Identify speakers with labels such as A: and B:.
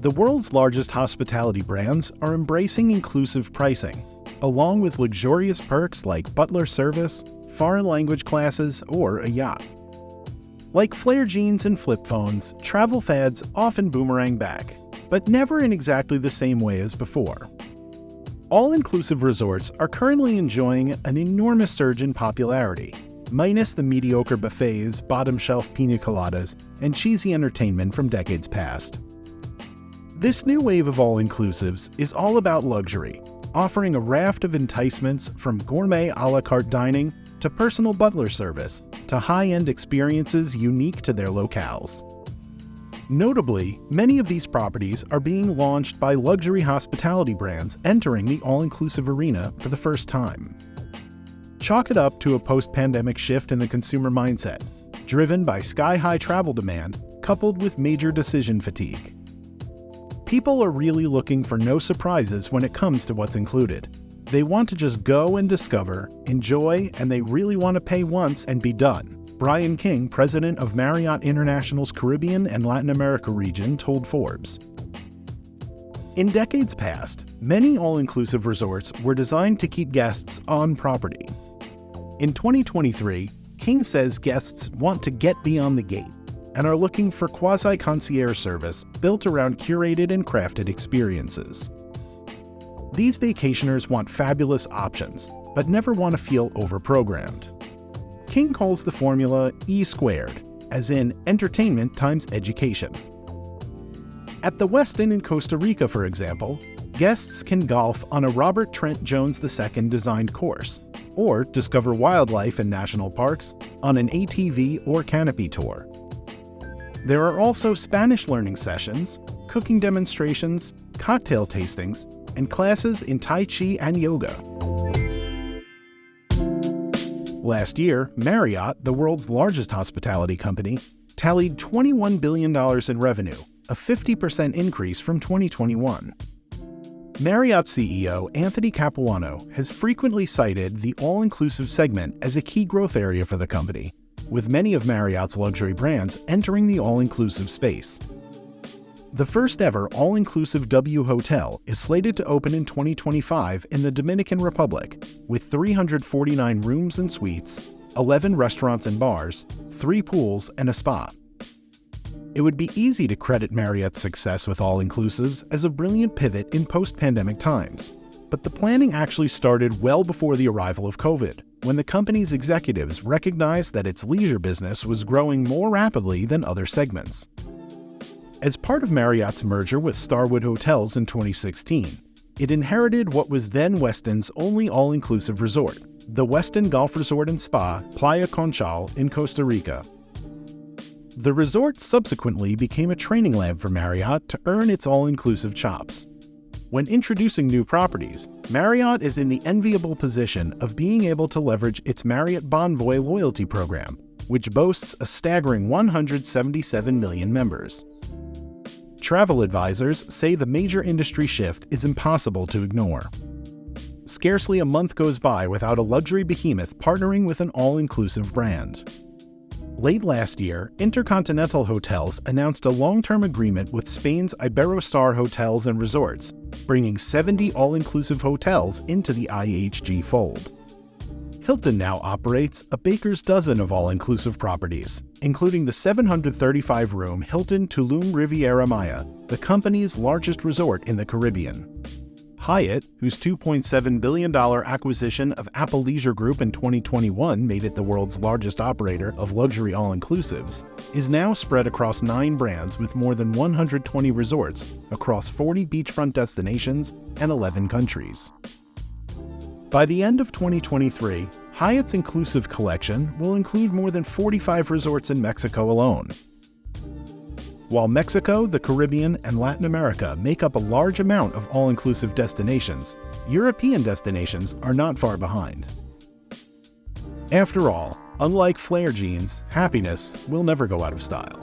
A: The world's largest hospitality brands are embracing inclusive pricing, along with luxurious perks like butler service, foreign language classes, or a yacht. Like flare jeans and flip phones, travel fads often boomerang back, but never in exactly the same way as before. All inclusive resorts are currently enjoying an enormous surge in popularity, minus the mediocre buffets, bottom shelf pina coladas, and cheesy entertainment from decades past. This new wave of all inclusives is all about luxury, offering a raft of enticements from gourmet a la carte dining to personal butler service to high end experiences unique to their locales. Notably, many of these properties are being launched by luxury hospitality brands entering the all inclusive arena for the first time. Chalk it up to a post pandemic shift in the consumer mindset, driven by sky high travel demand coupled with major decision fatigue. People are really looking for no surprises when it comes to what's included. They want to just go and discover, enjoy, and they really want to pay once and be done. Brian King, president of Marriott International's Caribbean and Latin America region, told Forbes. In decades past, many all inclusive resorts were designed to keep guests on property. In 2023, King says guests want to get beyond the gate and are looking for quasi concierge service built around curated and crafted experiences. These vacationers want fabulous options, but never want to feel overprogrammed. King calls the formula E squared, as in entertainment times education. At the Westin in Costa Rica, for example, guests can golf on a Robert Trent Jones II designed course, or discover wildlife in national parks on an ATV or canopy tour. There are also Spanish learning sessions, cooking demonstrations, cocktail tastings, and classes in Tai Chi and yoga. Last year, Marriott, the world's largest hospitality company, tallied $21 billion in revenue, a 50% increase from 2021. Marriott CEO Anthony Capuano has frequently cited the all inclusive segment as a key growth area for the company, with many of Marriott's luxury brands entering the all inclusive space. The first ever all inclusive W Hotel is slated to open in 2025 in the Dominican Republic, with 349 rooms and suites, 11 restaurants and bars, 3 pools, and a spa. It would be easy to credit Marriott's success with all inclusives as a brilliant pivot in post pandemic times. But the planning actually started well before the arrival of COVID, when the company's executives recognized that its leisure business was growing more rapidly than other segments. As part of Marriott's merger with Starwood Hotels in 2016, it inherited what was then Westin's only all inclusive resort, the Westin Golf Resort and Spa Playa Conchal in Costa Rica. The resort subsequently became a training lab for Marriott to earn its all inclusive chops. When introducing new properties, Marriott is in the enviable position of being able to leverage its Marriott Bonvoy loyalty program, which boasts a staggering 177 million members. Travel advisors say the major industry shift is impossible to ignore. Scarcely a month goes by without a luxury behemoth partnering with an all inclusive brand. Late last year, Intercontinental Hotels announced a long term agreement with Spain's Iberostar Hotels and Resorts, bringing 70 all inclusive hotels into the IHG fold. Hilton now operates a baker's dozen of all inclusive properties, including the 735 room Hilton Tulum Riviera Maya, the company's largest resort in the Caribbean. Hyatt, whose $2.7 billion acquisition of Apple Leisure Group in 2021 made it the world's largest operator of luxury all inclusives, is now spread across nine brands with more than 120 resorts across 40 beachfront destinations and 11 countries. By the end of 2023, Hyatt's inclusive collection will include more than 45 resorts in Mexico alone. While Mexico, the Caribbean, and Latin America make up a large amount of all inclusive destinations, European destinations are not far behind. After all, unlike flare jeans, happiness will never go out of style.